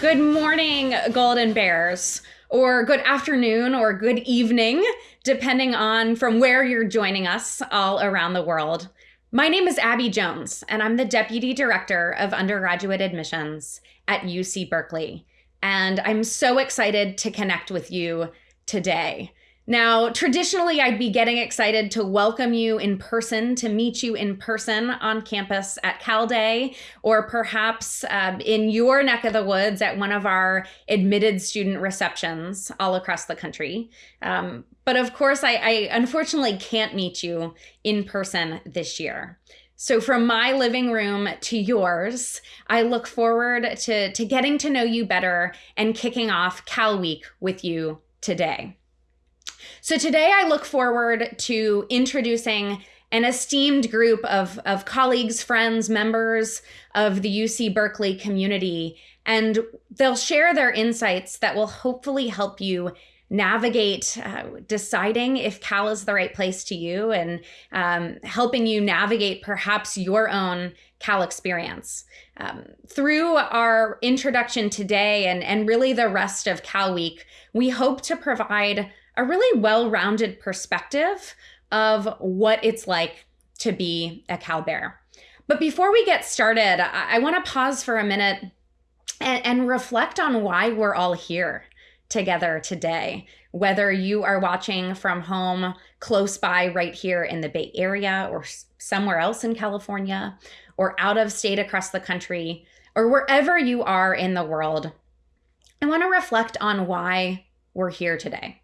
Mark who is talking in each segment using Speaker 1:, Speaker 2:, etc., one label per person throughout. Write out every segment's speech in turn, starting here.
Speaker 1: Good morning, Golden Bears, or good afternoon, or good evening, depending on from where you're joining us all around the world. My name is Abby Jones, and I'm the Deputy Director of Undergraduate Admissions at UC Berkeley. And I'm so excited to connect with you today. Now, traditionally, I'd be getting excited to welcome you in person, to meet you in person on campus at Cal Day, or perhaps um, in your neck of the woods at one of our admitted student receptions all across the country. Um, but of course, I, I unfortunately can't meet you in person this year. So from my living room to yours, I look forward to, to getting to know you better and kicking off Cal Week with you today. So today I look forward to introducing an esteemed group of, of colleagues, friends, members of the UC Berkeley community, and they'll share their insights that will hopefully help you navigate uh, deciding if Cal is the right place to you and um, helping you navigate perhaps your own Cal experience. Um, through our introduction today and, and really the rest of Cal Week, we hope to provide a really well rounded perspective of what it's like to be a Cal Bear. But before we get started, I, I want to pause for a minute and, and reflect on why we're all here together today. Whether you are watching from home close by, right here in the Bay Area, or somewhere else in California, or out of state across the country, or wherever you are in the world, I want to reflect on why we're here today.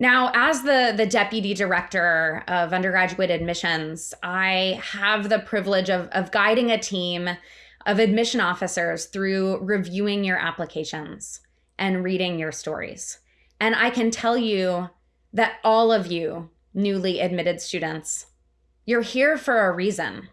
Speaker 1: Now, as the, the deputy director of undergraduate admissions, I have the privilege of, of guiding a team of admission officers through reviewing your applications and reading your stories. And I can tell you that all of you newly admitted students, you're here for a reason.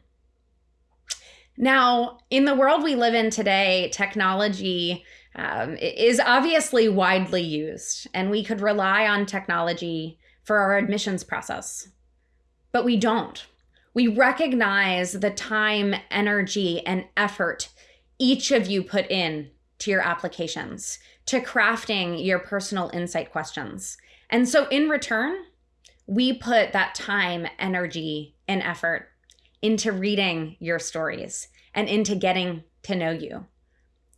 Speaker 1: Now, in the world we live in today, technology um, is obviously widely used, and we could rely on technology for our admissions process. But we don't. We recognize the time, energy, and effort each of you put in to your applications, to crafting your personal insight questions. And so, in return, we put that time, energy, and effort into reading your stories and into getting to know you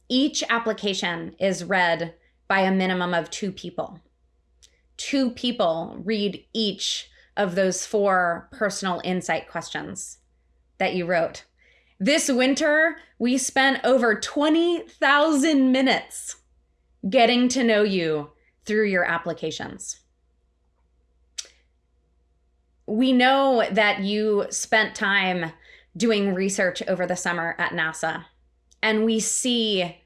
Speaker 1: each application is read by a minimum of two people. Two people read each of those four personal insight questions that you wrote. This winter, we spent over 20,000 minutes getting to know you through your applications. We know that you spent time doing research over the summer at NASA and we see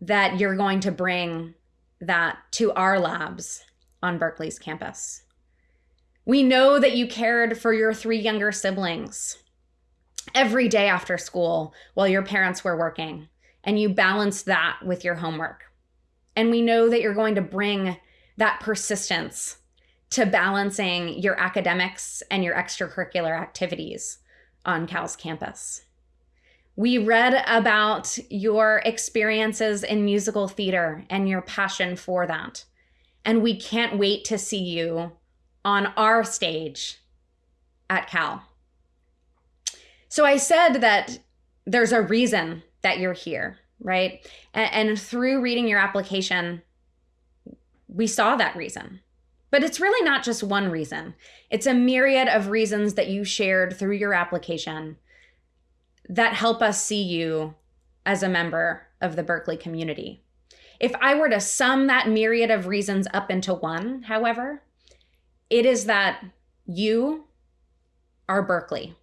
Speaker 1: that you're going to bring that to our labs on Berkeley's campus. We know that you cared for your three younger siblings every day after school while your parents were working, and you balanced that with your homework. And we know that you're going to bring that persistence to balancing your academics and your extracurricular activities on Cal's campus. We read about your experiences in musical theater and your passion for that. And we can't wait to see you on our stage at Cal. So I said that there's a reason that you're here, right? And, and through reading your application, we saw that reason. But it's really not just one reason, it's a myriad of reasons that you shared through your application that help us see you as a member of the Berkeley community. If I were to sum that myriad of reasons up into one, however, it is that you are Berkeley.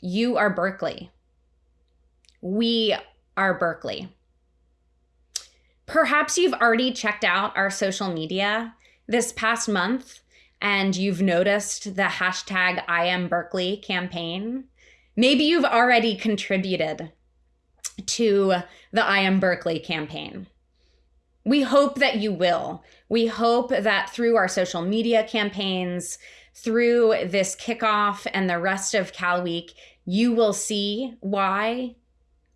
Speaker 1: You are Berkeley. We are Berkeley. Perhaps you've already checked out our social media this past month and you've noticed the hashtag I am Berkeley campaign. Maybe you've already contributed to the I Am Berkeley campaign. We hope that you will. We hope that through our social media campaigns, through this kickoff and the rest of Cal Week, you will see why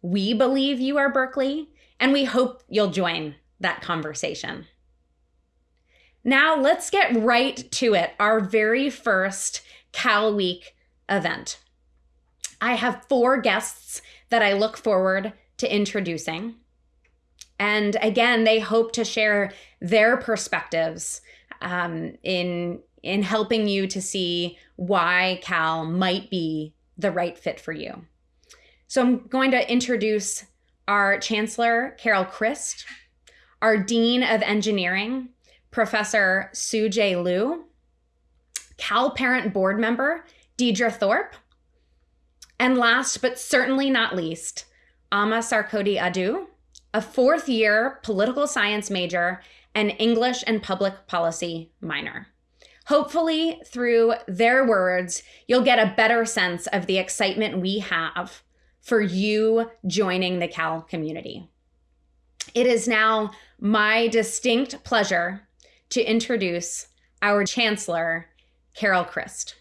Speaker 1: We believe you are Berkeley, and we hope you'll join that conversation. Now, let's get right to it our very first Cal Week event. I have four guests that I look forward to introducing. And again, they hope to share their perspectives um, in, in helping you to see why Cal might be the right fit for you. So I'm going to introduce our Chancellor, Carol Christ, our Dean of Engineering, Professor Tsu-Jae Liu, Cal Parent Board Member, Deidre Thorpe, and last but certainly not least, Ama Sarkodie Adu, a fourth year political science major and English and public policy minor. Hopefully, through their words, you'll get a better sense of the excitement we have for you joining the Cal community. It is now my distinct pleasure to introduce our Chancellor, Carol Christ.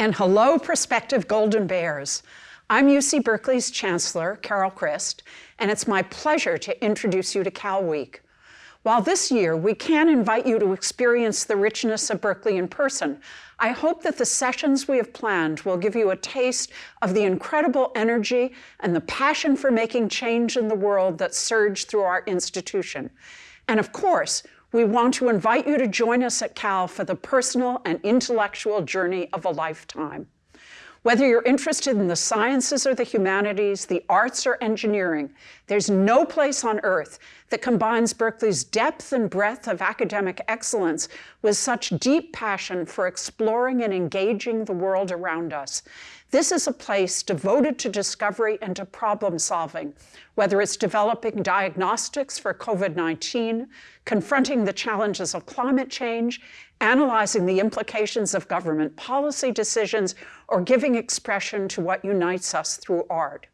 Speaker 2: And hello, prospective Golden Bears. I'm UC Berkeley's Chancellor, Carol Christ, and it's my pleasure to introduce you to Cal Week. While this year we can invite you to experience the richness of Berkeley in person, I hope that the sessions we have planned will give you a taste of the incredible energy and the passion for making change in the world that surged through our institution. And of course, we want to invite you to join us at Cal for the personal and intellectual journey of a lifetime. Whether you're interested in the sciences or the humanities, the arts or engineering, there's no place on earth that combines Berkeley's depth and breadth of academic excellence with such deep passion for exploring and engaging the world around us. This is a place devoted to discovery and to problem solving, whether it's developing diagnostics for COVID-19, confronting the challenges of climate change, analyzing the implications of government policy decisions, or giving expression to what unites us through art.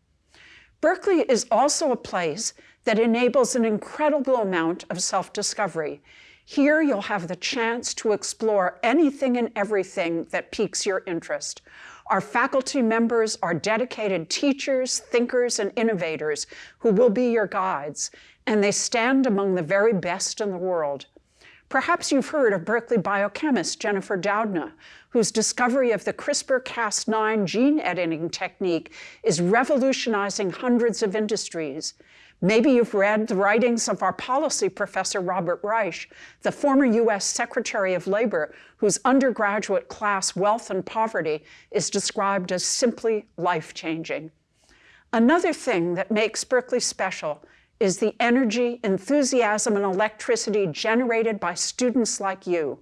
Speaker 2: Berkeley is also a place that enables an incredible amount of self-discovery. Here you'll have the chance to explore anything and everything that piques your interest. Our faculty members are dedicated teachers, thinkers, and innovators who will be your guides, and they stand among the very best in the world. Perhaps you've heard of Berkeley biochemist Jennifer Doudna, whose discovery of the CRISPR-Cas9 gene editing technique is revolutionizing hundreds of industries. Maybe you've read the writings of our policy professor, Robert Reich, the former US Secretary of Labor, whose undergraduate class Wealth and Poverty is described as simply life-changing. Another thing that makes Berkeley special is the energy, enthusiasm, and electricity generated by students like you.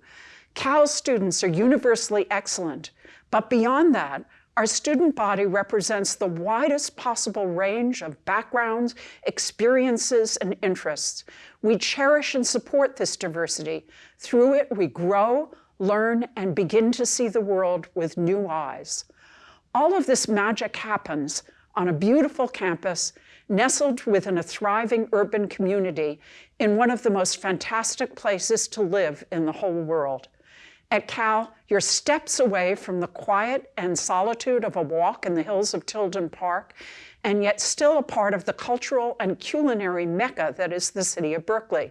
Speaker 2: Cal students are universally excellent, but beyond that, our student body represents the widest possible range of backgrounds, experiences, and interests. We cherish and support this diversity. Through it, we grow, learn, and begin to see the world with new eyes. All of this magic happens on a beautiful campus nestled within a thriving urban community in one of the most fantastic places to live in the whole world. At Cal, you're steps away from the quiet and solitude of a walk in the hills of Tilden Park, and yet still a part of the cultural and culinary mecca that is the city of Berkeley.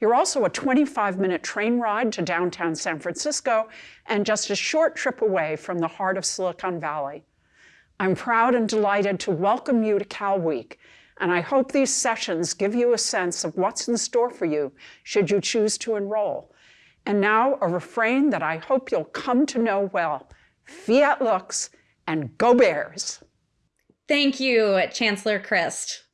Speaker 2: You're also a 25-minute train ride to downtown San Francisco and just a short trip away from the heart of Silicon Valley. I'm proud and delighted to welcome you to Cal Week, and I hope these sessions give you a sense of what's in store for you should you choose to enroll. And now a refrain that I hope you'll come to know well. Fiat lux and go Bears.
Speaker 1: Thank you, Chancellor Christ.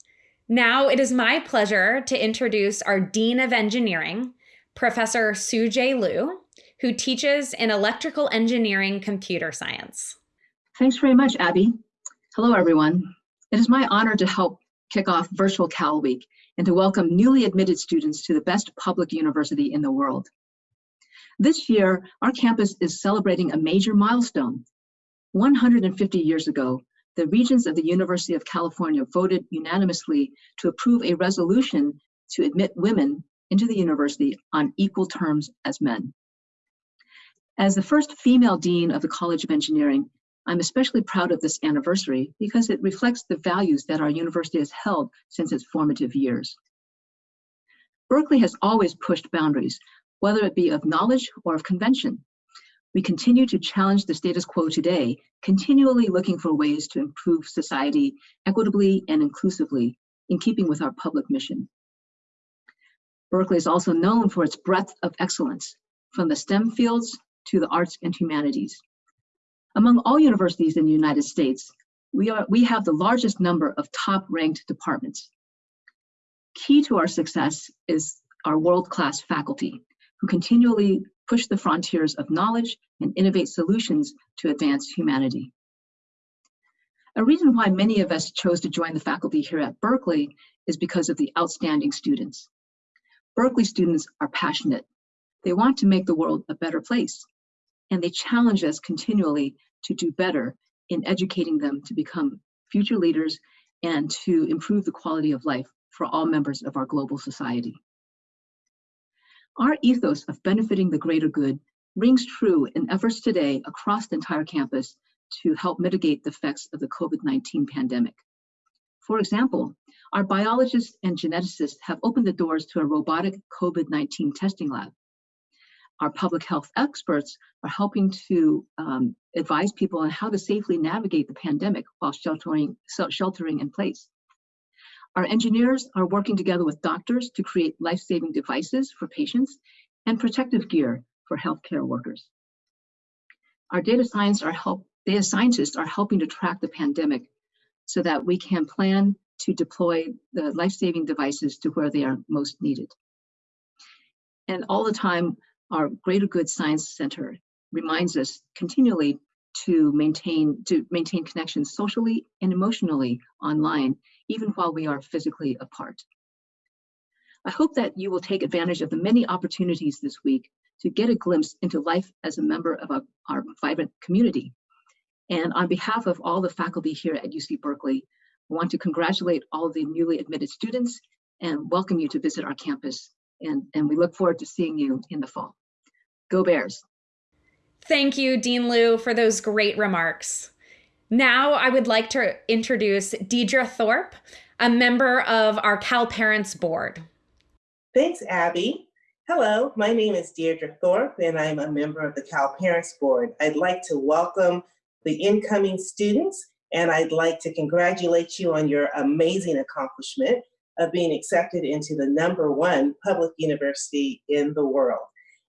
Speaker 1: Now it is my pleasure to introduce our Dean of Engineering, Professor Tsu-Jae Liu, who teaches in electrical engineering computer science.
Speaker 3: Thanks very much, Abby. Hello, everyone. It is my honor to help kick off Virtual Cal Week and to welcome newly admitted students to the best public university in the world. This year, our campus is celebrating a major milestone. 150 years ago, the regents of the University of California voted unanimously to approve a resolution to admit women into the university on equal terms as men. As the first female dean of the College of Engineering, I'm especially proud of this anniversary because it reflects the values that our university has held since its formative years. Berkeley has always pushed boundaries, whether it be of knowledge or of convention. We continue to challenge the status quo today, continually looking for ways to improve society equitably and inclusively in keeping with our public mission. Berkeley is also known for its breadth of excellence, from the STEM fields to the arts and humanities. Among all universities in the United States, we, are, we have the largest number of top-ranked departments. Key to our success is our world-class faculty, who continually push the frontiers of knowledge and innovate solutions to advance humanity. A reason why many of us chose to join the faculty here at Berkeley is because of the outstanding students. Berkeley students are passionate. They want to make the world a better place, and they challenge us continually to do better in educating them to become future leaders and to improve the quality of life for all members of our global society. Our ethos of benefiting the greater good rings true in efforts today across the entire campus to help mitigate the effects of the COVID-19 pandemic. For example, our biologists and geneticists have opened the doors to a robotic COVID-19 testing lab our public health experts are helping to um, advise people on how to safely navigate the pandemic while sheltering, sheltering in place. Our engineers are working together with doctors to create life-saving devices for patients and protective gear for healthcare workers. Our data, science are help, data scientists are helping to track the pandemic so that we can plan to deploy the life-saving devices to where they are most needed. And all the time, our Greater Good Science Center reminds us continually to maintain to maintain connections socially and emotionally online, even while we are physically apart. I hope that you will take advantage of the many opportunities this week to get a glimpse into life as a member of a, our vibrant community. And on behalf of all the faculty here at UC Berkeley, I want to congratulate all the newly admitted students and welcome you to visit our campus. And, and we look forward to seeing you in the fall. Go Bears.
Speaker 1: Thank you, Dean Liu, for those great remarks. Now I would like to introduce Deidre Thorpe, a member of our Cal Parents Board.
Speaker 4: Thanks, Abby. Hello, my name is Deirdre Thorpe, and I'm a member of the Cal Parents Board. I'd like to welcome the incoming students, and I'd like to congratulate you on your amazing accomplishment of being accepted into the number one public university in the world.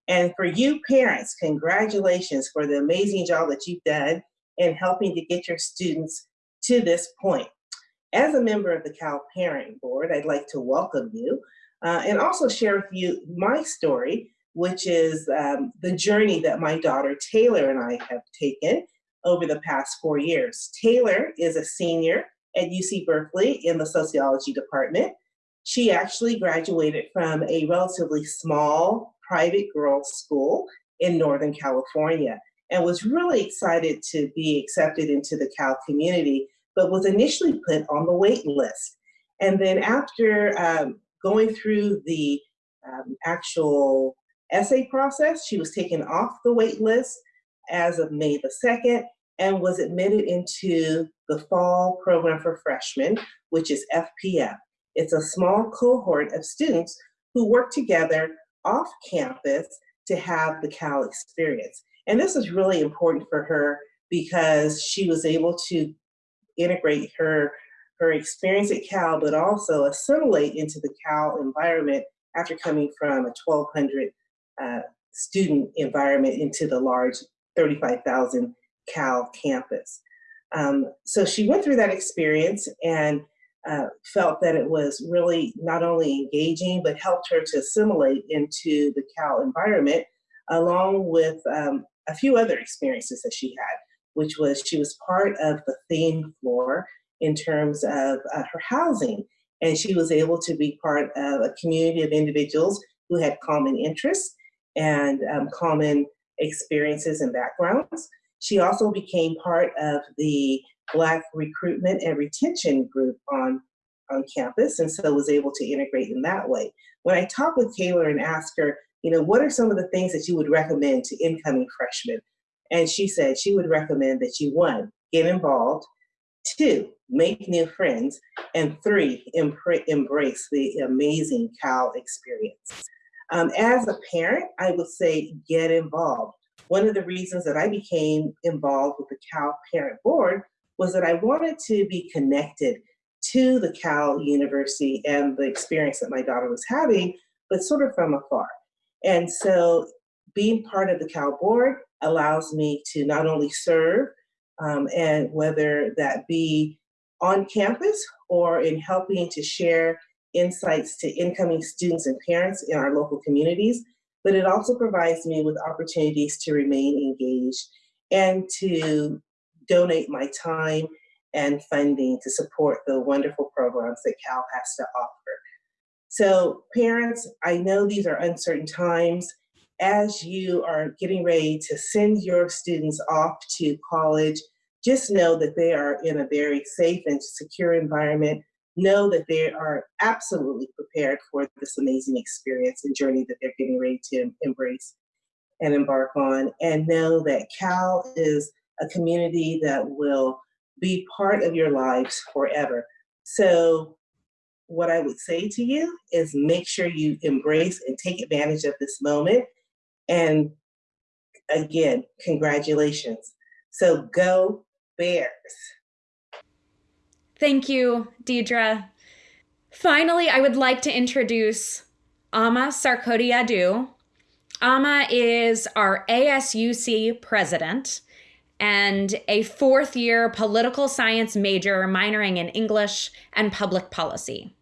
Speaker 4: And for you parents, congratulations for the amazing job that you've done in helping to get your students to this point. As a member of the Cal Parent Board, I'd like to welcome you uh, and also share with you my story, which is um, the journey that my daughter Taylor and I have taken over the past four years. Taylor is a senior at UC Berkeley in the sociology department. She actually graduated from a relatively small private girls school in Northern California and was really excited to be accepted into the Cal community, but was initially put on the wait list. And then after um, going through the um, actual essay process, she was taken off the wait list as of May the 2nd and was admitted into the fall program for freshmen, which is FPF. It's a small cohort of students who work together off campus to have the Cal experience. And this is really important for her because she was able to integrate her, her experience at Cal, but also assimilate into the Cal environment after coming from a 1,200 uh, student environment into the large 35,000 Cal campus. Um, so she went through that experience and uh, felt that it was really not only engaging, but helped her to assimilate into the Cal environment, along with um, a few other experiences that she had, which was she was part of the theme floor in terms of uh, her housing. And she was able to be part of a community of individuals who had common interests and um, common experiences and backgrounds. She also became part of the Black recruitment and retention group on, on campus, and so was able to integrate in that way. When I talked with Taylor and asked her, you know, what are some of the things that you would recommend to incoming freshmen? And she said she would recommend that you, one, get involved, two, make new friends, and three, embrace the amazing Cal experience. Um, as a parent, I would say get involved. One of the reasons that I became involved with the Cal Parent Board was that I wanted to be connected to the Cal University and the experience that my daughter was having, but sort of from afar. And so being part of the Cal Board allows me to not only serve, um, and whether that be on campus or in helping to share insights to incoming students and parents in our local communities, but it also provides me with opportunities to remain engaged and to donate my time and funding to support the wonderful programs that Cal has to offer. So parents, I know these are uncertain times. As you are getting ready to send your students off to college, just know that they are in a very safe and secure environment. Know that they are absolutely prepared for this amazing experience and journey that they're getting ready to embrace and embark on. And know that Cal is a community that will be part of your lives forever. So what I would say to you is make sure you embrace and take advantage of this moment. And again, congratulations. So go Bears.
Speaker 1: Thank you, Deidre. Finally, I would like to introduce Ama Sarkodie-Adu. Ama is our ASUC president and a fourth year political science major minoring in English and public policy.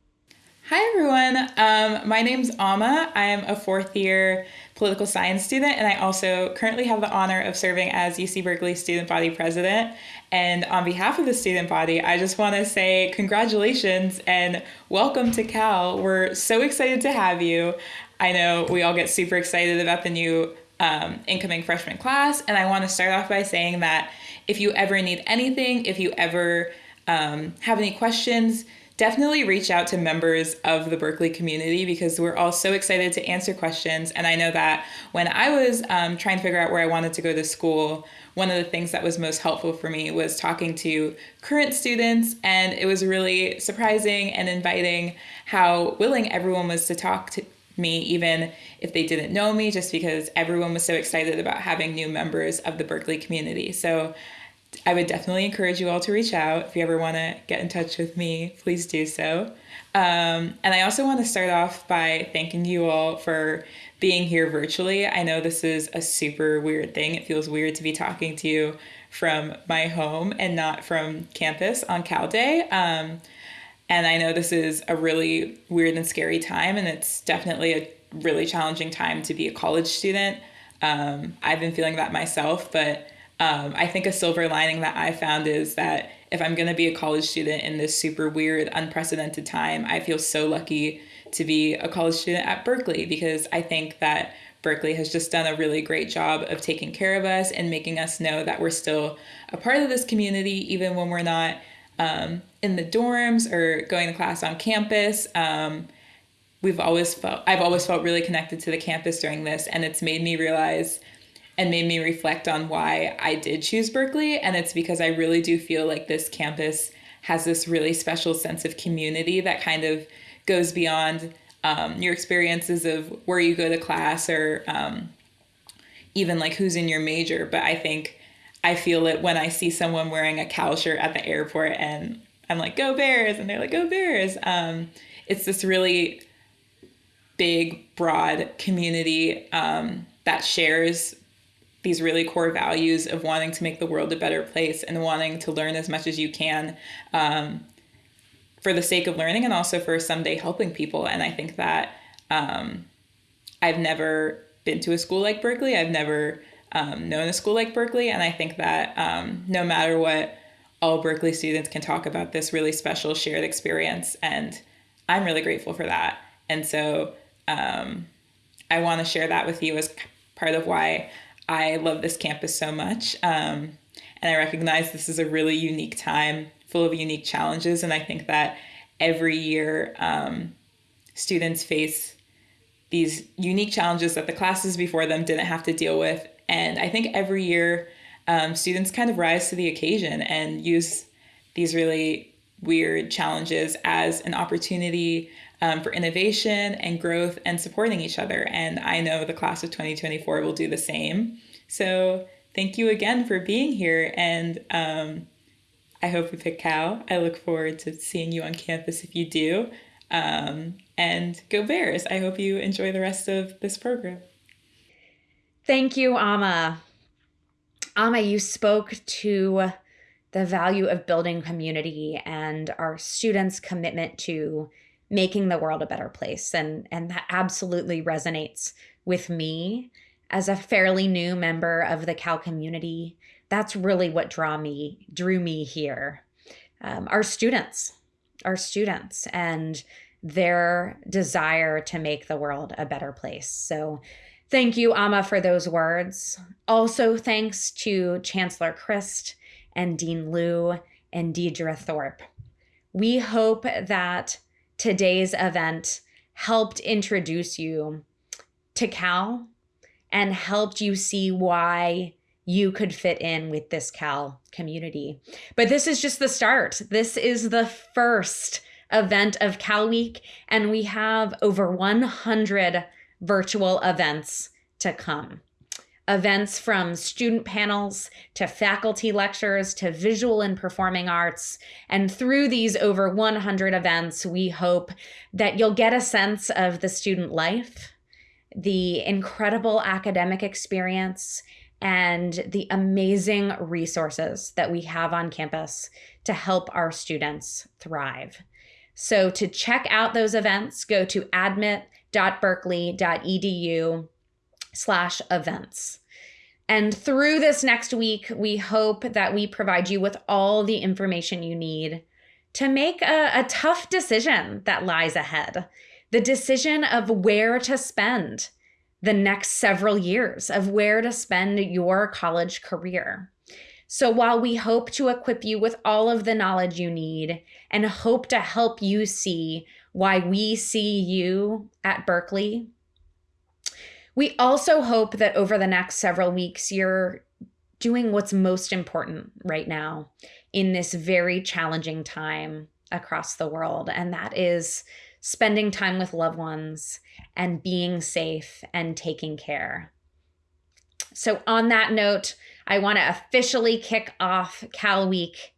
Speaker 5: Hi, everyone. Um, my name's Ama. I am a fourth year political science student, and I also currently have the honor of serving as UC Berkeley student body president. And on behalf of the student body, I just want to say congratulations and welcome to Cal. We're so excited to have you. I know we all get super excited about the new um, incoming freshman class. And I want to start off by saying that if you ever need anything, if you ever um, have any questions, definitely reach out to members of the Berkeley community because we're all so excited to answer questions. And I know that when I was um, trying to figure out where I wanted to go to school, one of the things that was most helpful for me was talking to current students. And it was really surprising and inviting how willing everyone was to talk to me, even if they didn't know me, just because everyone was so excited about having new members of the Berkeley community. So I would definitely encourage you all to reach out. If you ever want to get in touch with me, please do so. Um, and I also want to start off by thanking you all for being here virtually. I know this is a super weird thing. It feels weird to be talking to you from my home and not from campus on Cal Day. Um, and I know this is a really weird and scary time, and it's definitely a really challenging time to be a college student. Um, I've been feeling that myself, but um, I think a silver lining that I found is that if I'm going to be a college student in this super weird, unprecedented time, I feel so lucky to be a college student at Berkeley because I think that Berkeley has just done a really great job of taking care of us and making us know that we're still a part of this community, even when we're not um, in the dorms or going to class on campus. Um, we've always felt, I've always felt really connected to the campus during this, and it's made me realize and made me reflect on why I did choose Berkeley. And it's because I really do feel like this campus has this really special sense of community that kind of goes beyond um, your experiences of where you go to class or um, even like who's in your major. But I think I feel it when I see someone wearing a Cal shirt at the airport and I'm like, go Bears. And they're like, go Bears. Um, it's this really big, broad community um, that shares these really core values of wanting to make the world a better place and wanting to learn as much as you can um, for the sake of learning and also for someday helping people. And I think that um, I've never been to a school like Berkeley. I've never um, known a school like Berkeley. And I think that um, no matter what, all Berkeley students can talk about this really special shared experience. And I'm really grateful for that. And so um, I want to share that with you as part of why I love this campus so much. Um, and I recognize this is a really unique time full of unique challenges. And I think that every year um, students face these unique challenges that the classes before them didn't have to deal with And I think every year, um, students kind of rise to the occasion and use these really weird challenges as an opportunity um, for innovation and growth and supporting each other. And I know the class of 2024 will do the same. So thank you again for being here. And um, I hope we pick Cal. I look forward to seeing you on campus if you do. Um, and go Bears. I hope you enjoy the rest of this program.
Speaker 1: Thank you, Ama. Ama, you spoke to the value of building community and our students' commitment to making the world a better place. And, and that absolutely resonates with me as a fairly new member of the Cal community. That's really what draw me, drew me here. Um, our students, our students, and their desire to make the world a better place. So, thank you, Ama, for those words. Also, thanks to Chancellor Christ and Dean Liu and Deidre Thorpe. We hope that today's event helped introduce you to Cal and helped you see why you could fit in with this Cal community. But this is just the start. This is the first event of Cal Week, and we have over 100 virtual events to come events from student panels to faculty lectures to visual and performing arts. And through these over 100 events, we hope that you'll get a sense of the student life, the incredible academic experience, and the amazing resources that we have on campus to help our students thrive. So to check out those events, go to admit.berkeley.edu slash events. And through this next week, we hope that we provide you with all the information you need to make a, a tough decision that lies ahead the decision of where to spend the next several years, of where to spend your college career. So while we hope to equip you with all of the knowledge you need and hope to help you see why we see you at Berkeley we also hope that over the next several weeks, you're doing what's most important right now in this very challenging time across the world, and that is spending time with loved ones and being safe and taking care. So, on that note, I want to officially kick off Cal Week.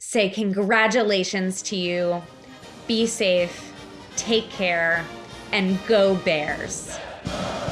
Speaker 1: Say congratulations to you. Be safe, take care, and go Bears. Uh.